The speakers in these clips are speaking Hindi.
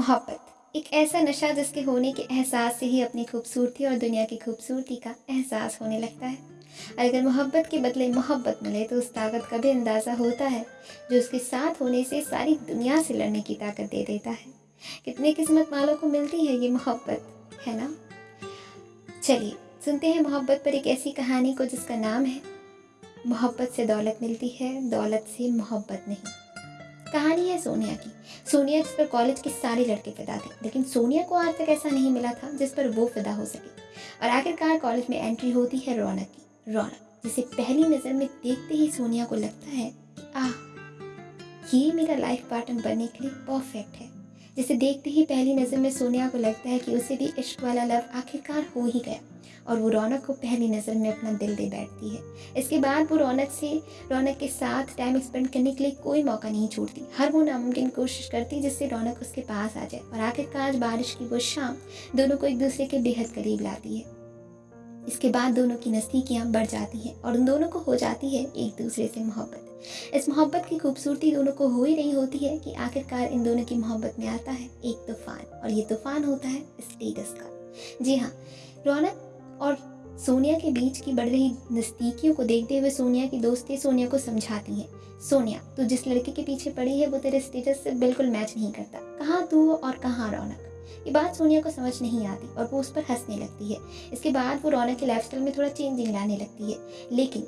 मोहब्बत। एक ऐसा नशा जिसके होने के एहसास से ही अपनी खूबसूरती और दुनिया की खूबसूरती का एहसास होने लगता है। अगर मोहब्बत के बदले मोहब्बत मिले तो उस ताकत का भी अंदाज़ा होता है, जो उसके साथ होने से सारी दुनिया से लड़ने की ताकत दे देता है। कितने किस्मत वालों को मिलती है ये मोहब्बत, है ना? चलिए, सुनते हैं मोहब्बत पर एक ऐसी कहानी को जिसका नाम है, मोहब्बत से दौलत मिलती है, दौलत से मोहब्बत नहीं। कहानी है सोनिया की। सोनिया जिस पर कॉलेज के सारे लड़के फिदा थे, लेकिन सोनिया को आज तक ऐसा नहीं मिला था जिस पर वो फिदा हो सके। और आखिरकार कॉलेज में एंट्री होती है रौनक की, रौनक, जिसे पहली नज़र में देखते ही सोनिया को लगता है आह, ये मेरा लाइफ पार्टनर बनने के लिए परफेक्ट है। जिसे देखते ही पहली नज़र में सोनिया को लगता है कि उसे भी इश्क वाला लव आखिरकार हो ही गया। और वो रौनक को पहली नज़र में अपना दिल दे बैठती है। इसके बाद वो रौनक से, रौनक के साथ टाइम स्पेंड करने के लिए कोई मौका नहीं छोड़ती। हर वो नामुमकिन कोशिश करती जिससे रौनक उसके पास आ जाए और आखिरकार बारिश की वो शाम दोनों को एक दूसरे के बेहद करीब लाती है। इसके बाद दोनों की नज़दीकियाँ बढ़ जाती हैं और उन दोनों को हो जाती है एक दूसरे से मोहब्बत। इस मोहब्बत की खूबसूरती दोनों को हो ही रही होती है कि आखिरकार इन दोनों की मोहब्बत में आता है एक तूफ़ान और ये तूफ़ान होता है स्टेटस का। जी हाँ रौनक और सोनिया के बीच की बढ़ रही नज़दीकियों को देखते हुए सोनिया की दोस्ती सोनिया को समझाती है। सोनिया, तू जिस लड़के के पीछे पड़ी है, वो तेरे स्टेटस से बिल्कुल मैच नहीं करता। कहाँ तू और कहाँ रौनक? ये बात सोनिया को समझ नहीं आती और वो उस पर हंसने लगती है। इसके बाद वो रौनक के लाइफ में थोड़ा चेंजिंग लाने लगती है। लेकिन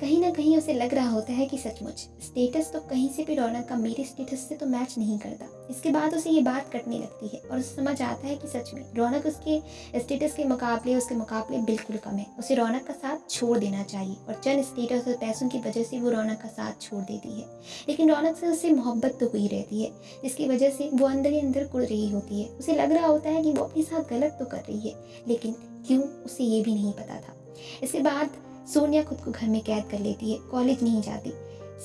कहीं ना कहीं उसे लग रहा होता है कि सचमुच। स्टेटस तो कहीं से भी रौनक का मेरे स्टेटस से तो मैच नहीं करता। इसके बाद उसे ये बात कटने लगती है और उसे समझ आता है कि सच में रौनक उसके स्टेटस के मुकाबले, उसके मुकाबले बिल्कुल कम है। उसे रौनक का साथ छोड़ देना चाहिए और चंद स्टेटस और पैसों की वजह से वो रौनक का साथ छोड़ देती है। लेकिन रौनक से उससे मोहब्बत तो हुई रहती है, जिसकी वजह से वो अंदर ही अंदर कुड़ रही होती है। उसे लग रहा होता है कि वो अपने साथ गलत तो कर रही है, लेकिन क्यों उसे ये भी नहीं पता था। इसके बाद सोनिया खुद को घर में कैद कर लेती है, कॉलेज नहीं जाती।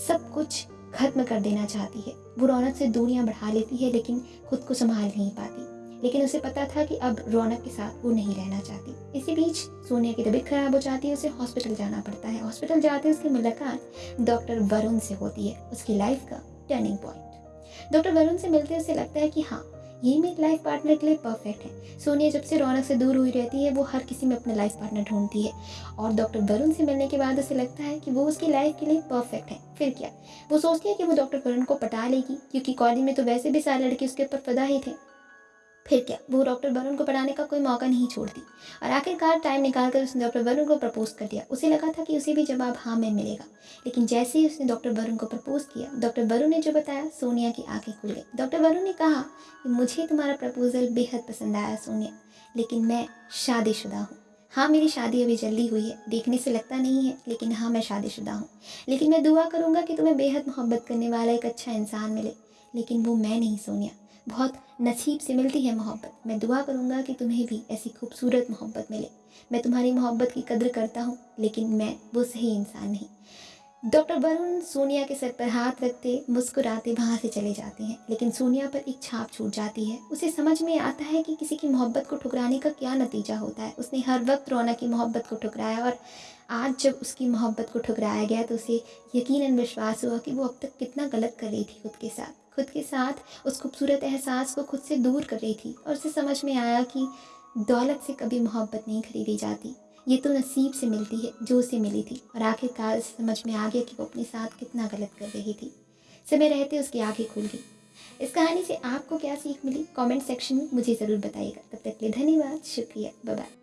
सब कुछ खत्म कर देना चाहती है। वो रौनक से दूरियाँ बढ़ा लेती है, लेकिन खुद को संभाल नहीं पाती। लेकिन उसे पता था कि अब रौनक के साथ वो नहीं रहना चाहती। इसी बीच सोनिया की तबीयत खराब हो जाती है, उसे हॉस्पिटल जाना पड़ता है। हॉस्पिटल जाते उसकी मुलाकात डॉक्टर वरुण से होती है, उसकी लाइफ का टर्निंग पॉइंट डॉक्टर वरुण से मिलते उसे लगता है कि हाँ ये मेरी लाइफ पार्टनर के लिए परफेक्ट है। सोनिया जब से रौनक से दूर हुई रहती है, वो हर किसी में अपना लाइफ पार्टनर ढूंढती है। और डॉक्टर वरुण से मिलने के बाद उसे लगता है कि वो उसकी लाइफ के लिए परफेक्ट है। फिर क्या? वो सोचती है कि वो डॉक्टर वरुण को पटा लेगी, क्योंकि कॉलेज में तो वैसे भी सारे लड़के उसके ऊपर फदा ही थे। फिर क्या? वो डॉक्टर वरुण को पढ़ाने का कोई मौका नहीं छोड़ती। और आखिरकार टाइम निकाल कर उसने डॉक्टर वरुण को प्रपोज कर दिया। उसे लगा था कि उसे भी जवाब हाँ में मिलेगा। लेकिन जैसे ही उसने डॉक्टर वरुण को प्रपोज किया, डॉक्टर वरुण ने जो बताया, सोनिया की आँखें खुल गई। डॉक्टर वरुण ने कहा कि मुझे तुम्हारा प्रपोजल बेहद पसंद आया, सोनिया। लेकिन मैं शादीशुदा हूँ। हाँ मेरी शादी अभी जल्दी हुई है। देखने से लगता नहीं है, लेकिन हाँ मैं शादीशुदा हूँ। लेकिन मैं दुआ करूँगा कि तुम्हें बेहद मोहब्बत करने वाला एक अच्छा इंसान मिले। लेकिन वो मैं नहीं, सोनिया। बहुत नसीब से मिलती है मोहब्बत। मैं दुआ करूँगा कि तुम्हें भी ऐसी खूबसूरत मोहब्बत मिले। मैं तुम्हारी मोहब्बत की कदर करता हूँ, लेकिन मैं वो सही इंसान नहीं। डॉक्टर वरुण सोनिया के सर पर हाथ रखते मुस्कुराते वहाँ से चले जाते हैं, लेकिन सोनिया पर एक छाप छूट जाती है। उसे समझ में आता है कि किसी की मोहब्बत को ठुकराने का क्या नतीजा होता है। उसने हर वक्त रोना की मोहब्बत को ठुकराया और आज जब उसकी मोहब्बत को ठुकराया गया तो उसे यकीनन विश्वास हुआ कि वो अब तक कितना गलत कर रही थी खुद के साथ। खुद के साथ उस खूबसूरत एहसास को खुद से दूर कर रही थी और उसे समझ में आया कि दौलत से कभी मोहब्बत नहीं खरीदी जाती। ये तो नसीब से मिलती है जो उसे मिली थी और आखिरकार उसे समझ में आ गया कि वो अपने साथ कितना गलत कर रही थी। समय रहते उसकी आँखें खुल गई। इस कहानी से आपको क्या सीख मिली? कमेंट सेक्शन में मुझे ज़रूर बताइएगा। तब तक के लिए धन्यवाद, शुक्रिया बाय